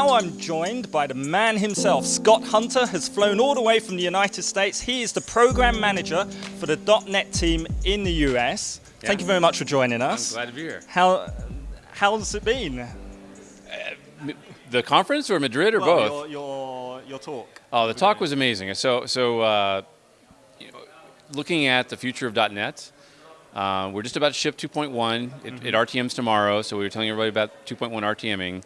now I'm joined by the man himself. Scott Hunter has flown all the way from the United States. He is the program manager for the .NET team in the US. Yeah. Thank you very much for joining us. I'm glad to be here. How, how's it been? Uh, the conference or Madrid or well, both? Your, your, your, talk. Oh, the talk was amazing. So, so uh, you know, looking at the future of .NET, uh, we're just about to ship 2.1. It, mm -hmm. it, RTMs tomorrow, so we were telling everybody about 2.1 RTMing.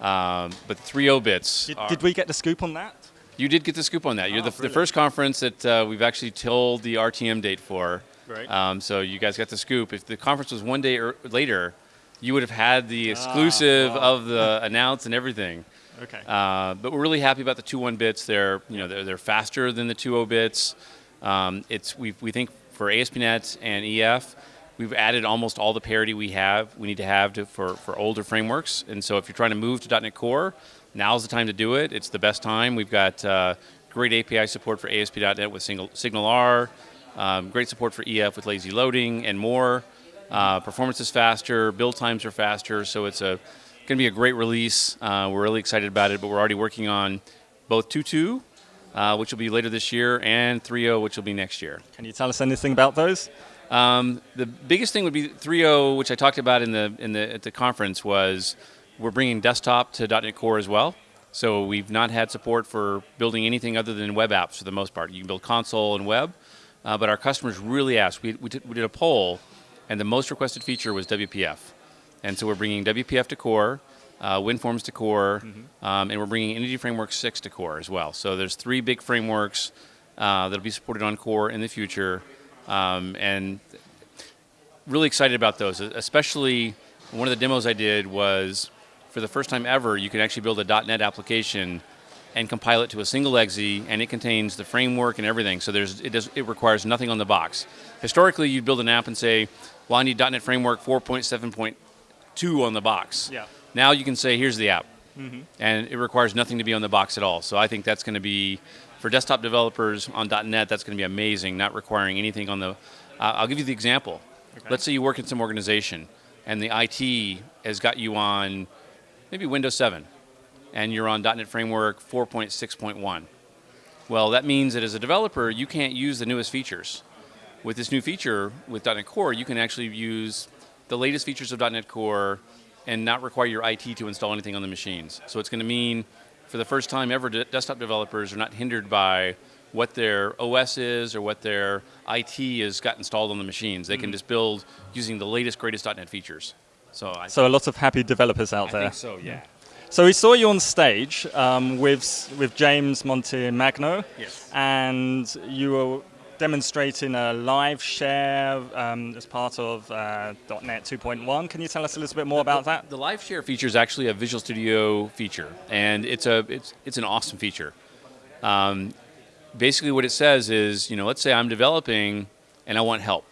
Um, but 3.0 bits. Did, did, we get the scoop on that? You did get the scoop on that. You're oh, the, the, first conference that uh, we've actually told the RTM date for. Right. Um, so you guys got the scoop. If the conference was one day er later, you would have had the ah, exclusive ah, of the announce and everything. Okay. Uh, but we're really happy about the two one bits. They're you know they're, they're faster than the 2.0 bits. Um, it's we we think for ASP.NET and EF, we've added almost all the parity we have we need to have to, for for older frameworks. And so if you're trying to move to .NET Core, now's the time to do it. It's the best time. We've got uh, great API support for ASP.NET with single, SignalR, um, great support for EF with lazy loading and more. Uh, performance is faster, build times are faster, so it's a going to be a great release. Uh, we're really excited about it, but we're already working on both 2.2, uh, which will be later this year, and 3.0, which will be next year. Can you tell us anything about those? Um, the biggest thing would be 3.0, which I talked about in the in the at the conference, was we're bringing desktop to .NET Core as well. So we've not had support for building anything other than web apps for the most part. You can build console and web, uh, but our customers really asked. We, we, did, we did a poll, and the most requested feature was WPF. And so we're bringing WPF to core, uh, WinForms to core, mm -hmm. um, and we're bringing Entity Framework 6 to core as well. So there's three big frameworks uh, that'll be supported on core in the future, um, and really excited about those, especially one of the demos I did was, for the first time ever, you can actually build a .NET application and compile it to a single exe, and it contains the framework and everything. So there's it does it requires nothing on the box. Historically, you'd build an app and say, "Well, I need .NET Framework 4.7.2 on the box." Yeah. Now you can say, "Here's the app," mm -hmm. and it requires nothing to be on the box at all. So I think that's going to be for desktop developers on .NET. That's going to be amazing, not requiring anything on the. Uh, I'll give you the example. Okay. Let's say you work in some organization, and the IT has got you on maybe Windows 7 and you're on .NET Framework 4.6.1. Well, that means that as a developer, you can't use the newest features. With this new feature, with .NET Core, you can actually use the latest features of .NET Core and not require your IT to install anything on the machines. So it's going to mean, for the first time ever, desktop developers are not hindered by what their OS is or what their IT has got installed on the machines. They mm -hmm. can just build using the latest, greatest .NET features. So, I so a lot of happy developers out I there. so, yeah. So we saw you on stage um, with with James Montemagno, yes. and you were demonstrating a live share um, as part of uh, .NET 2.1. Can you tell us a little bit more about that? The live share feature is actually a Visual Studio feature, and it's a it's it's an awesome feature. Um, basically, what it says is, you know, let's say I'm developing and I want help.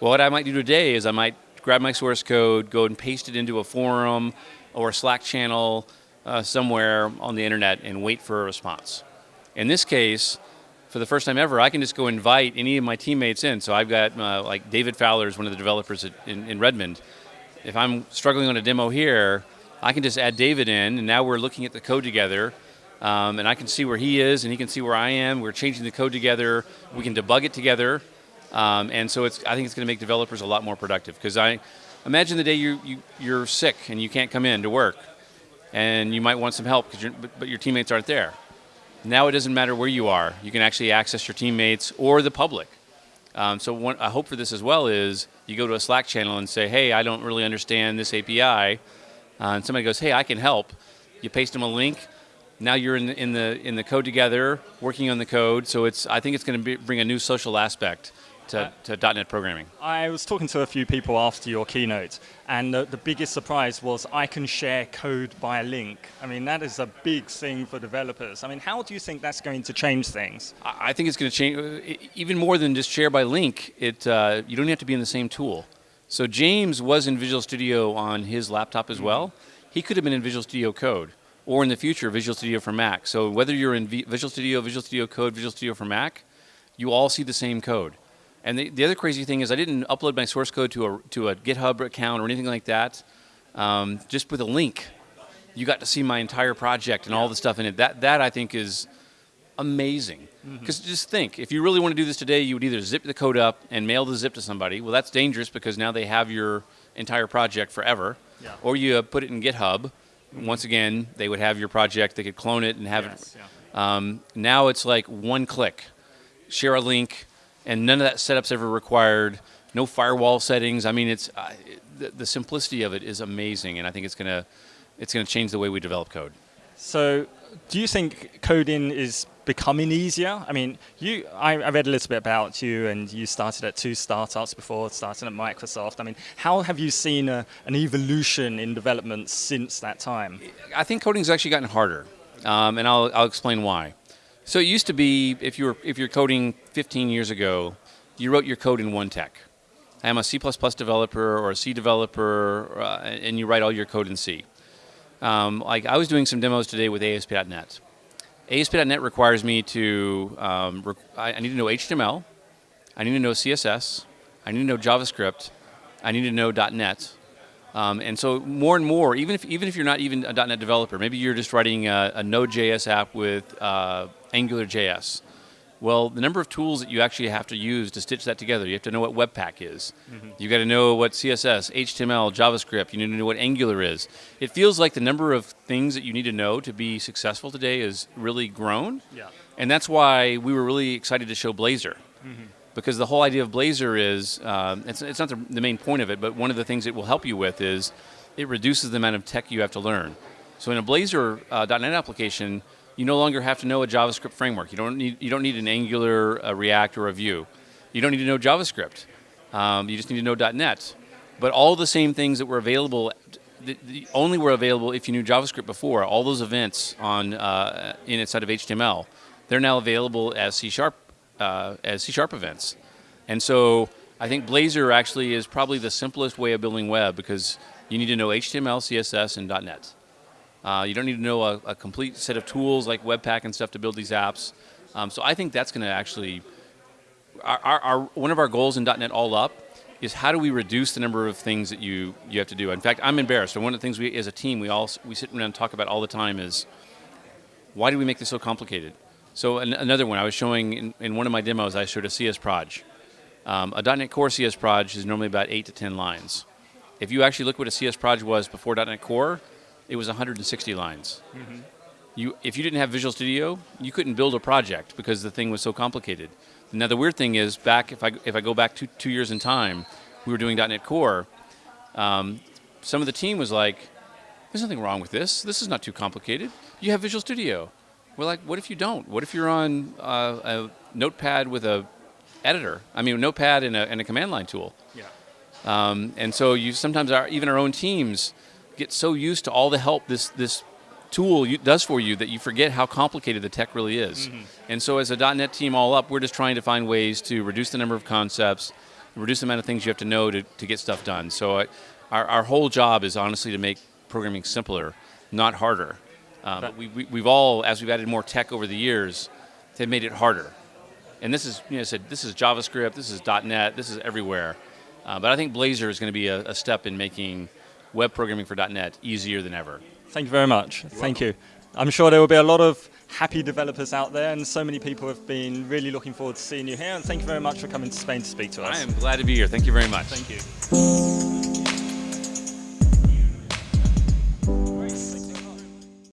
Well, what I might do today is I might grab my source code, go and paste it into a forum or a Slack channel uh, somewhere on the internet and wait for a response. In this case, for the first time ever, I can just go invite any of my teammates in. So I've got uh, like David Fowler is one of the developers at, in, in Redmond. If I'm struggling on a demo here, I can just add David in, and now we're looking at the code together. Um, and I can see where he is, and he can see where I am. We're changing the code together. We can debug it together. Um, and so it's, I think it's going to make developers a lot more productive because I, imagine the day you, you, you're sick and you can't come in to work and you might want some help, but, but your teammates aren't there. Now it doesn't matter where you are. You can actually access your teammates or the public. Um, so I hope for this as well is you go to a Slack channel and say, hey, I don't really understand this API. Uh, and somebody goes, hey, I can help. You paste them a link. Now you're in the, in the, in the code together, working on the code. So it's, I think it's going to bring a new social aspect to, to .NET programming? I was talking to a few people after your keynote, and the, the, biggest surprise was I can share code by a link. I mean, that is a big thing for developers. I mean, how do you think that's going to change things? I think it's going to change, uh, even more than just share by link, it, uh, you don't have to be in the same tool. So James was in Visual Studio on his laptop as mm -hmm. well. He could have been in Visual Studio Code, or in the future, Visual Studio for Mac. So whether you're in Visual Studio, Visual Studio Code, Visual Studio for Mac, you all see the same code. And the, the other crazy thing is I didn't upload my source code to a, to a GitHub account or anything like that, um, just with a link. you got to see my entire project and all the stuff in it. That that I think is amazing. Because just think, if you really want to do this today, you would either zip the code up and mail the zip to somebody. Well, that's dangerous because now they have your entire project forever. Yeah. Or you uh, put it in GitHub. Once again, they would have your project. They could clone it and have Yes, it. yeah. Um, now it's like one click, share a link, and none of that setup's ever required. No firewall settings. I mean, it's uh, the, the simplicity of it is amazing, and I think it's gonna it's gonna change the way we develop code. So, do you think coding is becoming easier? I mean, you, I, I read a little bit about you, and you started at two startups before starting at Microsoft. I mean, how have you seen a, an evolution in development since that time? I think coding's actually gotten harder, um, and I'll, I'll explain why. So it used to be if you were if you're coding 15 years ago, you wrote your code in one tech. I'm a C++ developer or a C developer, uh, and you write all your code in C. Um, like I was doing some demos today with ASP.NET. ASP.NET requires me to um, I need to know HTML, I need to know CSS, I need to know JavaScript, I need to know .NET, um, and so more and more, even if even if you're not even a .NET developer, maybe you're just writing a, a Node.js app with uh, AngularJS. Well, the number of tools that you actually have to use to stitch that together, you have to know what Webpack is. You've got to know what CSS, HTML, JavaScript. You need to know what Angular is. It feels like the number of things that you need to know to be successful today is really grown. Yeah. And that's why we were really excited to show Blazor. Because the whole idea of Blazor is, um, it's, it's not the, the main point of it, but one of the things it will help you with is it reduces the amount of tech you have to learn. So in a Blazor uh, .NET application, you no longer have to know a JavaScript framework. You don't need, you don't need an Angular, a React, or a Vue. You don't need to know JavaScript. Um, you just need to know .NET. But all the same things that were available, the, the only were available if you knew JavaScript before. All those events on uh, in inside of HTML, they're now available as C sharp uh, as C sharp events. And so I think Blazor actually is probably the simplest way of building web because you need to know HTML, CSS, and .NET. Uh, you don't need to know a, a, complete set of tools like Webpack and stuff to build these apps. Um, so I think that's going to actually, our, our, our, one of our goals in .NET All Up is how do we reduce the number of things that you, you have to do. In fact, I'm embarrassed. One of the things we, as a team, we all we sit around and talk about all the time is why do we make this so complicated? So an, another one I was showing in, in, one of my demos, I showed a CS proj. Um, a .NET Core CS proj is normally about eight to ten lines. If you actually look what a CS proj was before .NET Core, it was 160 lines. Mm-hmm. You, if you didn't have Visual Studio, you couldn't build a project because the thing was so complicated. Now the weird thing is, back if I if I go back two two years in time, we were doing .NET Core. Um, some of the team was like, "There's nothing wrong with this. This is not too complicated. You have Visual Studio." We're like, "What if you don't? What if you're on uh, a Notepad with a editor? I mean, Notepad and a, and a command line tool." Yeah. Um, and so you sometimes our, even our own teams get so used to all the help this this tool you, does for you that you forget how complicated the tech really is. Mm-hmm. And so as a .NET team all up, we're just trying to find ways to reduce the number of concepts, reduce the amount of things you have to know to, to get stuff done. So I, our, our whole job is honestly to make programming simpler, not harder. Um, but we, we, we've all, as we've added more tech over the years, they've made it harder. And this is, you know, I said, this is JavaScript, this is .NET, this is everywhere. Uh, but I think Blazor is going to be a, a step in making web programming for .NET easier than ever. Thank you very much. You're Thank welcome. you. I'm sure there will be a lot of happy developers out there, and so many people have been really looking forward to seeing you here. And thank you very much for coming to Spain to speak to us. I am glad to be here. Thank you very much. Thank you.